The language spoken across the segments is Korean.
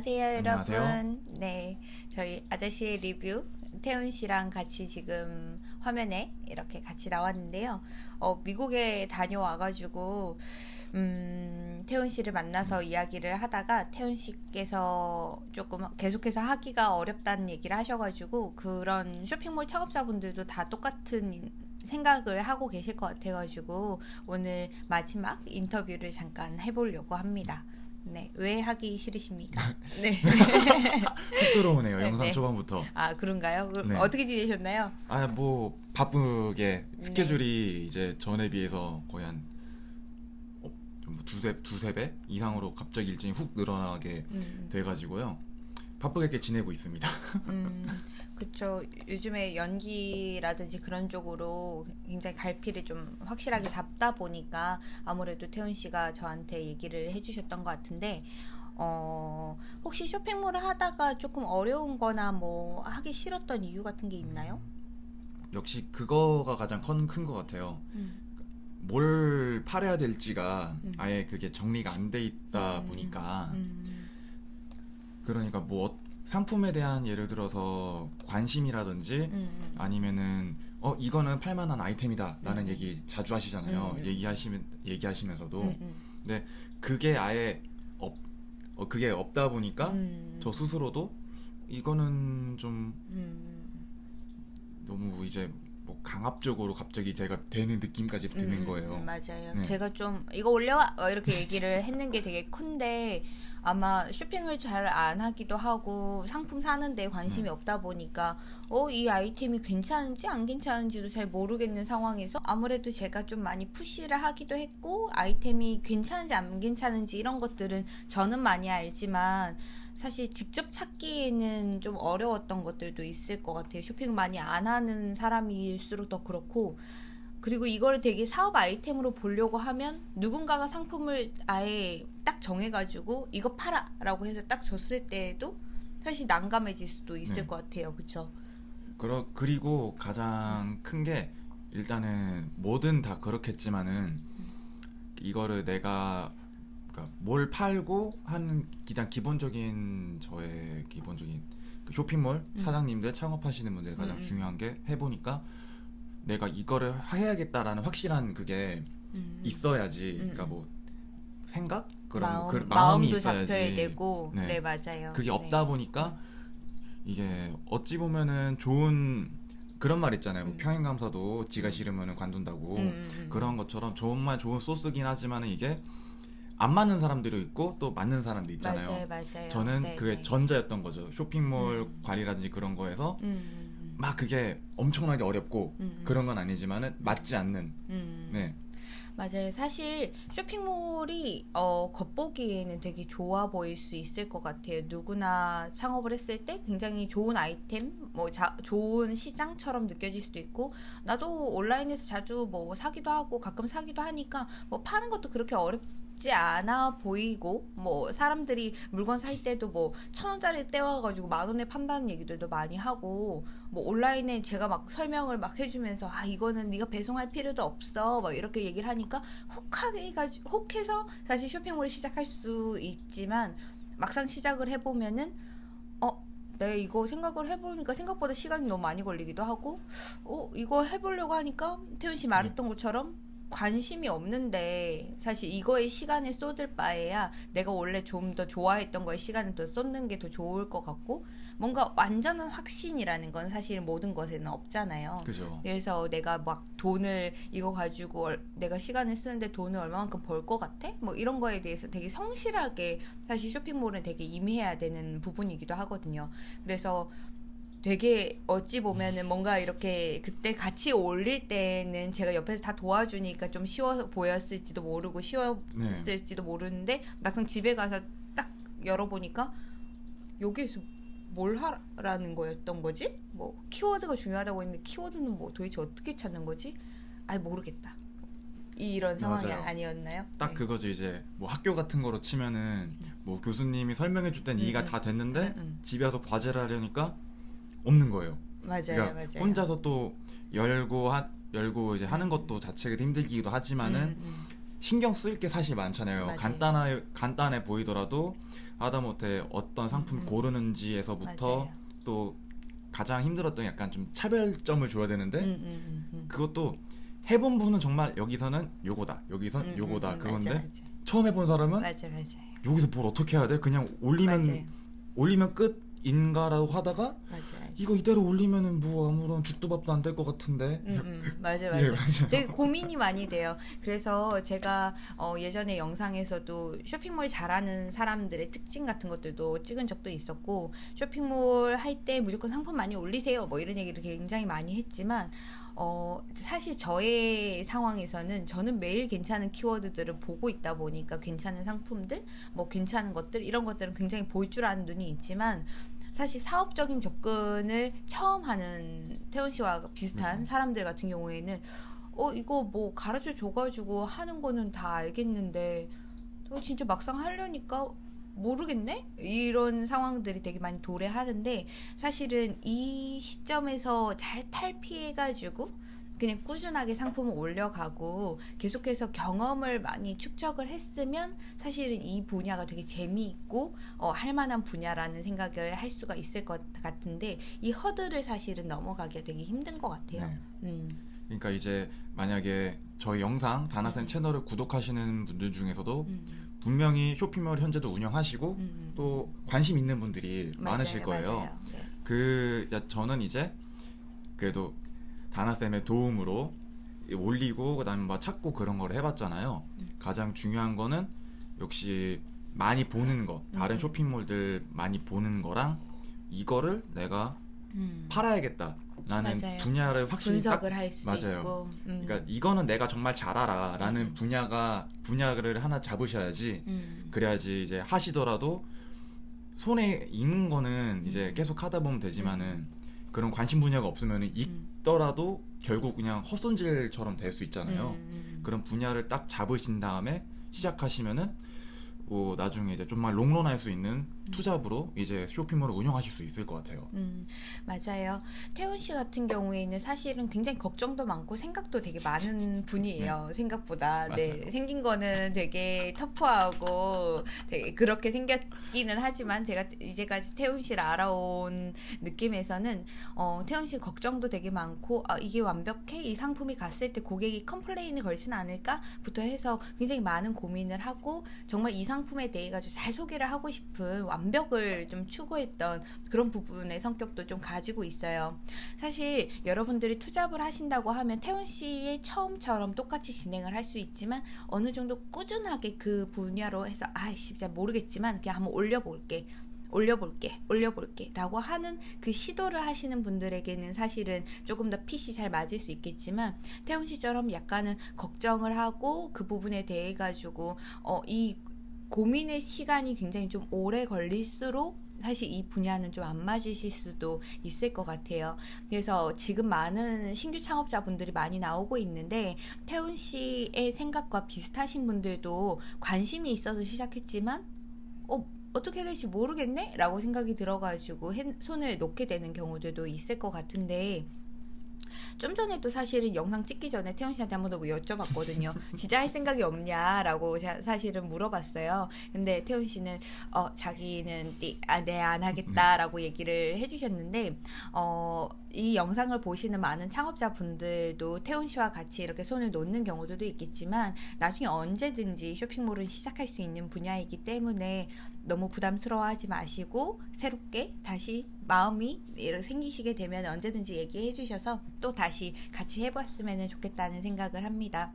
안녕하세요, 안녕하세요. 여러분. 네, 저희 아저씨의 리뷰 태훈 씨랑 같이 지금 화면에 이렇게 같이 나왔는데요. 어, 미국에 다녀와가지고 음, 태훈 씨를 만나서 이야기를 하다가 태훈 씨께서 조금 계속해서 하기가 어렵다는 얘기를 하셔가지고 그런 쇼핑몰 창업자분들도 다 똑같은 생각을 하고 계실 것 같아가지고 오늘 마지막 인터뷰를 잠깐 해보려고 합니다. 네, 왜 하기 싫으십니까? 네. 훅 들어오네요 네, 영상 네. 초반부터 아 그런가요? 그럼 네. 어떻게 지내셨나요? 아 뭐 바쁘게 네. 스케줄이 이제 전에 비해서 거의 한 어, 좀 두세 두세 배 이상으로 갑자기 일정이 훅 늘어나게 음, 돼 가지고요 바쁘게 지내고 있습니다 음, 그쵸. 요즘에 연기라든지 그런 쪽으로 굉장히 갈피를 좀 확실하게 잡다 보니까 아무래도 태훈 씨가 저한테 얘기를 해주셨던 것 같은데, 어, 혹시 쇼핑몰을 하다가 조금 어려운 거나 뭐 하기 싫었던 이유 같은 게 있나요? 역시 그거가 가장 큰 것 같아요 음. 뭘 팔아야 될지가 아예 그게 정리가 안 돼 있다 음. 보니까 음, 그러니까 뭐 어- 상품에 대한 예를 들어서 관심이라든지 음, 아니면은 어 이거는 팔만한 아이템이다라는 음. 얘기 자주 하시잖아요. 음. 얘기하시면 얘기하시면서도 음, 음, 근데 그게 아예 없 어, 그게 없다 보니까 음, 저 스스로도 이거는 좀 음, 너무 이제 뭐 강압적으로 갑자기 제가 되는 느낌까지 드는 음, 거예요. 음, 맞아요. 네. 제가 좀 이거 올려와 어, 이렇게 얘기를 했는 게 되게 큰데 아마 쇼핑을 잘 안 하기도 하고 상품 사는데 관심이 네. 없다 보니까 어 이 아이템이 괜찮은지 안 괜찮은지도 잘 모르겠는 상황에서 아무래도 제가 좀 많이 푸시를 하기도 했고 아이템이 괜찮은지 안 괜찮은지 이런 것들은 저는 많이 알지만 사실 직접 찾기에는 좀 어려웠던 것들도 있을 것 같아요. 쇼핑을 많이 안 하는 사람일수록 더 그렇고 그리고 이거를 되게 사업 아이템으로 보려고 하면 누군가가 상품을 아예 딱 정해가지고 이거 팔아 라고 해서 딱 줬을 때에도 사실 난감해질 수도 있을 네. 것 같아요. 그쵸? 그러, 그리고 가장 큰 게 일단은 뭐든 다 그렇겠지만은 이거를 내가 그러니까 뭘 팔고 하는 그냥 기본적인 저의 기본적인 그 쇼핑몰 사장님들 창업하시는 분들 가장 음, 음. 중요한 게 해보니까 내가 이거를 해야겠다라는 확실한 그게 음. 있어야지 음, 그러니까 음. 뭐 생각 그런 마음, 그 마음이 마음도 있어야지 잡혀야 되고 네, 네. 맞아요. 그게 네. 없다 보니까 이게 어찌 보면은 좋은 그런 말 있잖아요. 뭐 음. 평행 감사도 지가 싫으면 관둔다고 음, 음, 음. 그런 것처럼 정말 좋은 소스긴 하지만은 이게 안 맞는 사람들이 있고 또 맞는 사람도 있잖아요. 맞아요, 맞아요. 저는 네, 그게 네. 전자였던 거죠. 쇼핑몰 음. 관리라든지 그런 거에서 막 그게 엄청나게 어렵고 음, 음. 그런 건 아니지만은 맞지 않는 음. 네 맞아요. 사실 쇼핑몰이 어, 겉보기에는 되게 좋아 보일 수 있을 것 같아요. 누구나 창업을 했을 때 굉장히 좋은 아이템, 뭐 자, 좋은 시장처럼 느껴질 수도 있고 나도 온라인에서 자주 뭐 사기도 하고 가끔 사기도 하니까 뭐 파는 것도 그렇게 어렵 지 않아 보이고 뭐 사람들이 물건 살 때도 뭐 천 원짜리 떼와가지고 만 원에 판다는 얘기들도 많이 하고 뭐 온라인에 제가 막 설명을 막 해주면서 아 이거는 네가 배송할 필요도 없어 막 이렇게 얘기를 하니까 혹하게 해가지고 혹해서 사실 쇼핑몰을 시작할 수 있지만 막상 시작을 해보면은 어 내가 이거 생각을 해보니까 생각보다 시간이 너무 많이 걸리기도 하고 어 이거 해보려고 하니까 태훈 씨 말했던 것처럼 관심이 없는데 사실 이거에 시간을 쏟을 바에야 내가 원래 좀 더 좋아했던 거에 시간을 더 쏟는 게 더 좋을 것 같고 뭔가 완전한 확신이라는 건 사실 모든 것에는 없잖아요. 그죠. 그래서 내가 막 돈을 이거 가지고 얼- 내가 시간을 쓰는데 돈을 얼마만큼 벌 것 같아? 뭐 이런 거에 대해서 되게 성실하게 사실 쇼핑몰은 되게 임해야 되는 부분이기도 하거든요. 그래서 되게 어찌 보면은 뭔가 이렇게 그때 같이 올릴 때는 제가 옆에서 다 도와주니까 좀 쉬워 보였을지도 모르고 쉬웠을지도 모르는데 막상 집에 가서 딱 열어보니까 여기에서 뭘 하라는 거였던 거지? 뭐 키워드가 중요하다고 했는데 키워드는 뭐 도대체 어떻게 찾는 거지? 아 모르겠다. 이런 상황이 맞아요. 아니었나요? 딱 네. 그거죠 이제 뭐 학교 같은 거로 치면은 뭐 교수님이 설명해 줄 때는 이해가 음, 다 됐는데 음, 음. 집에 와서 과제를 하려니까 없는 거예요. 맞아요, 그러니까 맞아요. 혼자서 또 열고 하, 열고 이제 하는 것도 자체가 힘들기도 하지만은 음, 음. 신경 쓸 게 사실 많잖아요. 간단해 간단해 보이더라도 하다못해 어떤 상품 음, 음. 고르는지에서부터 맞아요. 또 가장 힘들었던 약간 좀 차별점을 줘야 되는데 음, 음, 음, 음. 그것도 해본 분은 정말 여기서는 요거다 여기선 음, 요거다 음, 음, 그건데 맞아, 맞아. 처음 해본 사람은 맞아 여기서 뭘 어떻게 해야 돼? 그냥 올리면. 올리면 끝 인가라고 하다가 맞아 맞아 이거 이대로 올리면은 뭐 아무런 죽도 밥도 안 될 것 같은데 음, 음, 맞아 예, 맞아. 되게 고민이 많이 돼요. 그래서 제가 어, 예전에 영상에서도 쇼핑몰 잘하는 사람들의 특징 같은 것들도 찍은 적도 있었고 쇼핑몰 할 때 무조건 상품 많이 올리세요. 뭐 이런 얘기를 굉장히 많이 했지만 어, 사실 저의 상황에서는 저는 매일 괜찮은 키워드들을 보고 있다 보니까 괜찮은 상품들, 뭐 괜찮은 것들 이런 것들은 굉장히 볼줄 아는 눈이 있지만 사실 사업적인 접근을 처음 하는 태원 씨와 비슷한 사람들 같은 경우에는 어 이거 뭐 가르쳐 줘가지고 하는 거는 다 알겠는데 어, 진짜 막상 하려니까 모르겠네 이런 상황들이 되게 많이 도래하는데 사실은 이 시점에서 잘 탈피해가지고 그냥 꾸준하게 상품을 올려가고 계속해서 경험을 많이 축적을 했으면 사실은 이 분야가 되게 재미있고 어, 할 만한 분야라는 생각을 할 수가 있을 것 같은데 이 허들을 사실은 넘어가기가 되게 힘든 것 같아요. 네. 음, 그러니까 이제 만약에 저희 영상 다나센 채널을 구독하시는 분들 중에서도 음, 분명히 쇼핑몰 현재도 운영하시고 음. 또 관심 있는 분들이 맞아요, 많으실 거예요. 네. 그 야, 저는 이제 그래도 다나 쌤의 도움으로 올리고 그다음에 뭐 찾고 그런 걸 해봤잖아요. 음. 가장 중요한 거는 역시 많이 보는 거, 다른 음. 쇼핑몰들 많이 보는 거랑 이거를 내가 음. 팔아야겠다 라는 맞아요. 분야를 확실히 딱 분석을 할 수. 있고. 음. 그러니까 이거는 내가 정말 잘 알아라는 음. 분야가 분야를 하나 잡으셔야지 음. 그래야지 이제 하시더라도 손에 익는 거는 이제 음. 계속 하다 보면 되지만은 그런 관심 분야가 없으면 익더라도 결국 그냥 헛손질처럼 될 수 있잖아요. 음, 음. 그런 분야를 딱 잡으신 다음에 시작하시면은 뭐 나중에 이제 좀만 롱런할 수 있는 투잡으로 이제 쇼핑몰을 운영하실 수 있을 것 같아요. 음, 맞아요. 태훈 씨 같은 경우에는 사실은 굉장히 걱정도 많고 생각도 되게 많은 분이에요. 생각보다. 네. 네. 맞아요. 생긴 거는 되게 터프하고 되게 그렇게 생겼기는 하지만 제가 이제까지 태훈 씨를 알아온 느낌에서는 어, 태훈 씨 걱정도 되게 많고 아, 이게 완벽해? 이 상품이 갔을 때 고객이 컴플레인을 걸진 않을까?부터 해서 굉장히 많은 고민을 하고 정말 이 상품에 대해 가지고 잘 소개를 하고 싶은 완벽을 좀 추구했던 그런 부분의 성격도 좀 가지고 있어요. 사실 여러분들이 투잡을 하신다고 하면 태훈 씨의 처음처럼 똑같이 진행을 할 수 있지만 어느 정도 꾸준하게 그 분야로 해서 아이씨 진짜 모르겠지만 그냥 한번 올려볼게. 올려볼게, 올려볼게 라고 하는 그 시도를 하시는 분들에게는 사실은 조금 더 핏이 잘 맞을 수 있겠지만 태훈 씨처럼 약간은 걱정을 하고 그 부분에 대해 가지고 어, 이 고민의 시간이 굉장히 좀 오래 걸릴수록 사실 이 분야는 좀 안 맞으실 수도 있을 것 같아요. 그래서 지금 많은 신규 창업자분들이 많이 나오고 있는데 태훈 씨의 생각과 비슷하신 분들도 관심이 있어서 시작했지만 어 어떻게 될지 모르겠네? 라고 생각이 들어가지고 핸- 손을 놓게 되는 경우들도 있을 것 같은데 좀 전에도 사실은 영상 찍기 전에 태연 씨한테 한 번 더 여쭤봤거든요. 진짜 할 생각이 없냐라고 자- 사실은 물어봤어요. 근데 태연 씨는 어 자기는 아, 네안 하겠다라고 얘기를 해주셨는데 어. 이 영상을 보시는 많은 창업자분들도 태훈 씨와 같이 이렇게 손을 놓는 경우들도 있겠지만 나중에 언제든지 쇼핑몰은 시작할 수 있는 분야이기 때문에 너무 부담스러워하지 마시고 새롭게 다시 마음이 이렇게 생기시게 되면 언제든지 얘기해 주셔서 또 다시 같이 해봤으면 좋겠다는 생각을 합니다.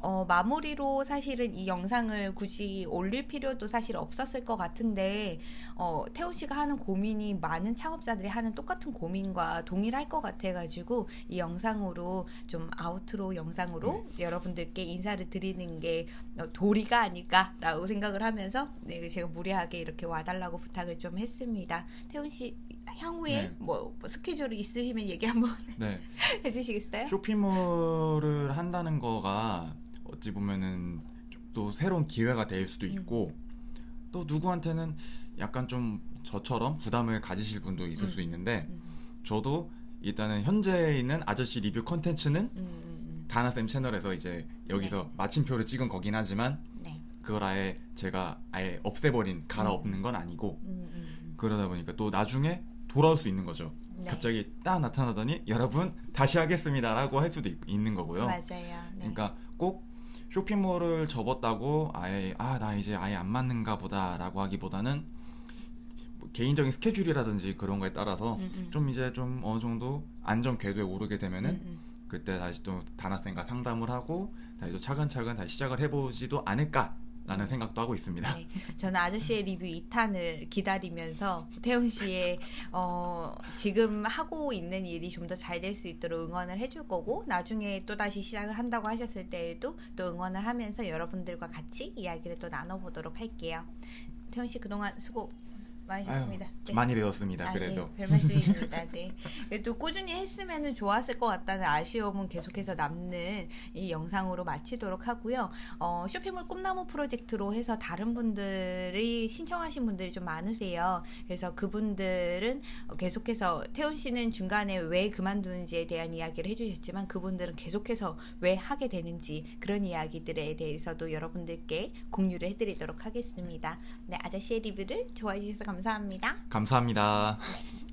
어, 마무리로 사실은 이 영상을 굳이 올릴 필요도 사실 없었을 것 같은데 어, 태훈 씨가 하는 고민이 많은 창업자들이 하는 똑같은 고민과 동일할 것 같아가지고 이 영상으로 좀 아우트로 영상으로 여러분들께 인사를 드리는 게 어, 도리가 아닐까라고 생각을 하면서 네, 제가 무리하게 이렇게 와달라고 부탁을 좀 했습니다. 태훈 씨 향후에 네. 뭐, 뭐 스케줄이 있으시면 얘기 한번 네. 해주시겠어요? 쇼핑몰을 한다는 거가 어찌 보면은 또 새로운 기회가 될 수도 있고 또 누구한테는 약간 좀 저처럼 부담을 가지실 분도 있을 음. 수 있는데 음. 저도 일단은 현재 있는 아저씨 리뷰 컨텐츠는 음, 음, 다나쌤 채널에서 이제 여기서 마침표를 찍은 거긴 하지만 네. 그걸 아예 제가 아예 없애버린 갈아엎는 건 아니고 음, 음, 그러다 보니까 또 나중에 돌아올 수 있는 거죠. 네. 갑자기 딱 나타나더니 여러분 다시 하겠습니다라고 할 수도 있, 는 음. 거고요. 맞아요. 네. 그러니까 꼭 쇼핑몰을 접었다고 아예 아 나 이제 아예 안 맞는가 보다 라고 하기보다는 뭐 개인적인 스케줄이라든지 그런 거에 따라서 음, 음. 좀 이제 좀 어느 정도 안정 궤도에 오르게 되면은 음, 음. 그때 다시 또 다나쌤과 상담을 하고 다시 또 차근차근 다시 시작을 해보지도 않을까 라는 생각도 하고 있습니다. 네, 저는 아저씨의 리뷰 2탄을 기다리면서 태훈 씨의 어, 지금 하고 있는 일이 좀 더 잘 될 수 있도록 응원을 해줄 거고 나중에 또 다시 시작을 한다고 하셨을 때에도 또 응원을 하면서 여러분들과 같이 이야기를 또 나눠보도록 할게요. 태훈 씨 그동안 수고 많으셨습니다. 아유, 네. 많이 배웠습니다. 아, 그래도 네, 별 말씀입니다. 네. 그래도 꾸준히 했으면 좋았을 것 같다는 아쉬움은 계속해서 남는 이 영상으로 마치도록 하고요. 어, 쇼핑몰 꿈나무 프로젝트로 해서 다른 분들이 신청하신 분들이 좀 많으세요. 그래서 그분들은 계속해서 태훈 씨는 중간에 왜 그만두는지에 대한 이야기를 해주셨지만 그분들은 계속해서 왜 하게 되는지 그런 이야기들에 대해서도 여러분들께 공유를 해드리도록 하겠습니다. 네, 아저씨의 리뷰를 좋아해 주셔서 감사합니다. 감사합니다.